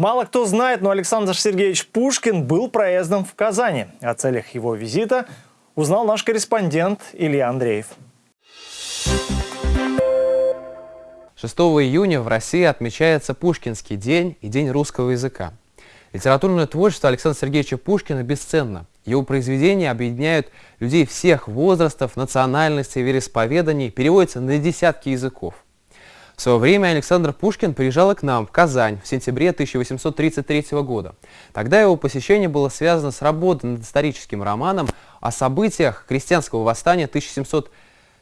Мало кто знает, но Александр Сергеевич Пушкин был проездом в Казани. О целях его визита узнал наш корреспондент Илья Андреев. 6 июня в России отмечается Пушкинский день и День русского языка. Литературное творчество Александра Сергеевича Пушкина бесценно. Его произведения объединяют людей всех возрастов, национальностей, вероисповеданий, переводятся на десятки языков. В свое время Александр Пушкин приезжал к нам, в Казань, в сентябре 1833 года. Тогда его посещение было связано с работой над историческим романом о событиях крестьянского восстания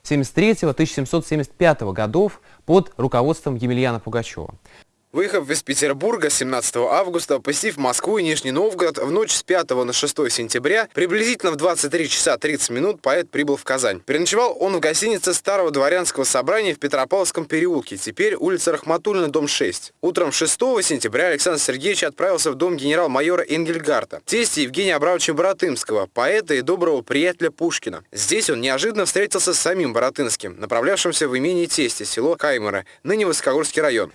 1773-1775 годов под руководством Емельяна Пугачева. Выехав из Петербурга 17 августа, посетив Москву и Нижний Новгород, в ночь с 5 на 6 сентября, приблизительно в 23 часа 30 минут поэт прибыл в Казань. Переночевал он в гостинице Старого дворянского собрания в Петропавловском переулке, теперь улица Рахматульна, дом 6. Утром 6 сентября Александр Сергеевич отправился в дом генерал-майора Энгельгарта, тести Евгения Абрамовича Боротынского, поэта и доброго приятеля Пушкина. Здесь он неожиданно встретился с самим Боротынским, направлявшимся в имение тести, село Каймера, ныне Высокогорский район.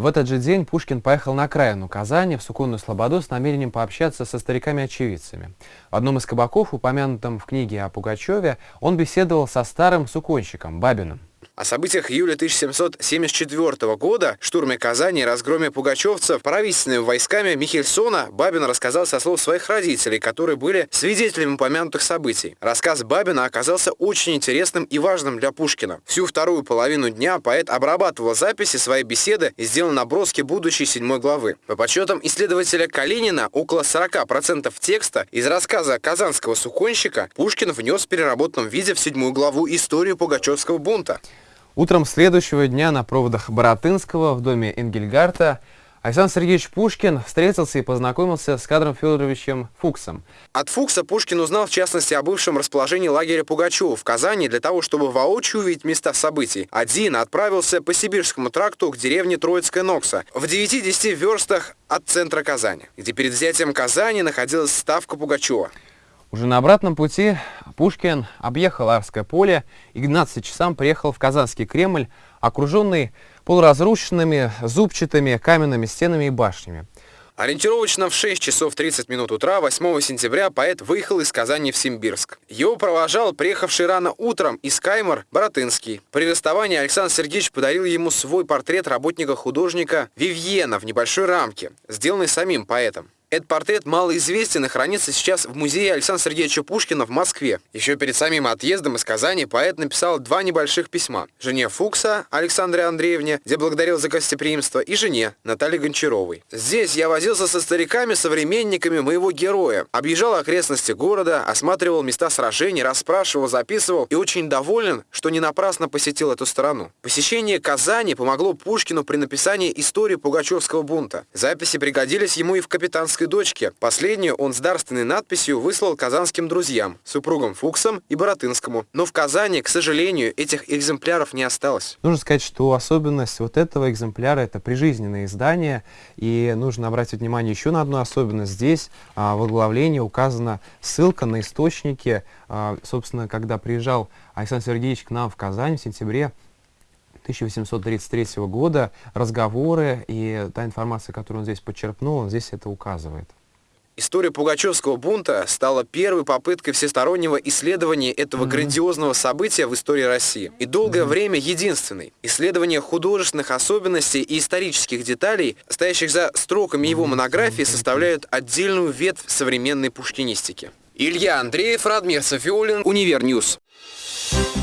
В этот же день Пушкин поехал на окраину Казани, в Суконную Слободу, с намерением пообщаться со стариками-очевидцами. В одном из кабаков, упомянутом в книге о Пугачеве, он беседовал со старым суконщиком Бабиным. О событиях июля 1774 года, штурме Казани и разгроме пугачевцев правительственными войсками Михельсона Бабин рассказал со слов своих родителей, которые были свидетелями упомянутых событий. Рассказ Бабина оказался очень интересным и важным для Пушкина. Всю вторую половину дня поэт обрабатывал записи своей беседы и сделал наброски будущей седьмой главы. По подсчетам исследователя Калинина, около 40% текста из рассказа казанского суконщика Пушкин внес в переработанном виде в седьмую главу историю Пугачевского бунта. Утром следующего дня на проводах Боротынского в доме Энгельгарта Александр Сергеевич Пушкин встретился и познакомился с кадром Федоровичем Фуксом. От Фукса Пушкин узнал в частности о бывшем расположении лагеря Пугачева в Казани для того, чтобы воочию увидеть места событий. Один отправился по Сибирскому тракту к деревне Троицкая Нокса в 9-10 верстах от центра Казани, где перед взятием Казани находилась ставка Пугачева. Уже на обратном пути Пушкин объехал Арское поле и к 12 часам приехал в Казанский Кремль, окруженный полуразрушенными зубчатыми каменными стенами и башнями. Ориентировочно в 6 часов 30 минут утра 8 сентября поэт выехал из Казани в Симбирск. Его провожал приехавший рано утром из Каймар Боротынский. При расставании Александр Сергеевич подарил ему свой портрет работника-художника Вивьена в небольшой рамке, сделанный самим поэтом. Этот портрет малоизвестен и хранится сейчас в музее Александра Сергеевича Пушкина в Москве. Еще перед самим отъездом из Казани поэт написал два небольших письма. Жене Фукса Александре Андреевне, где благодарил за гостеприимство, и жене Наталье Гончаровой. Здесь я возился со стариками, современниками моего героя. Объезжал окрестности города, осматривал места сражений, расспрашивал, записывал и очень доволен, что не напрасно посетил эту страну. Посещение Казани помогло Пушкину при написании истории Пугачевского бунта. Записи пригодились ему и в капитанской отцовской дочке. Последнюю он с дарственной надписью выслал казанским друзьям, супругам Фуксам и Боротынскому. Но в Казани, к сожалению, этих экземпляров не осталось. Нужно сказать, что особенность вот этого экземпляра – это прижизненное издание. И нужно обратить внимание еще на одну особенность. Здесь а, в оглавлении указана ссылка на источники. А, собственно, когда приезжал Александр Сергеевич к нам в Казань в сентябре 1833 года, разговоры и та информация, которую он здесь подчеркнул, он здесь это указывает. История Пугачевского бунта стала первой попыткой всестороннего исследования этого mm -hmm. грандиозного события в истории России. И долгое mm -hmm. время единственной. Исследование художественных особенностей и исторических деталей, стоящих за строками его монографии, составляют отдельную ветвь современной пушкинистики. Илья Андреев, Радмир Софиулин, Univer News. Thank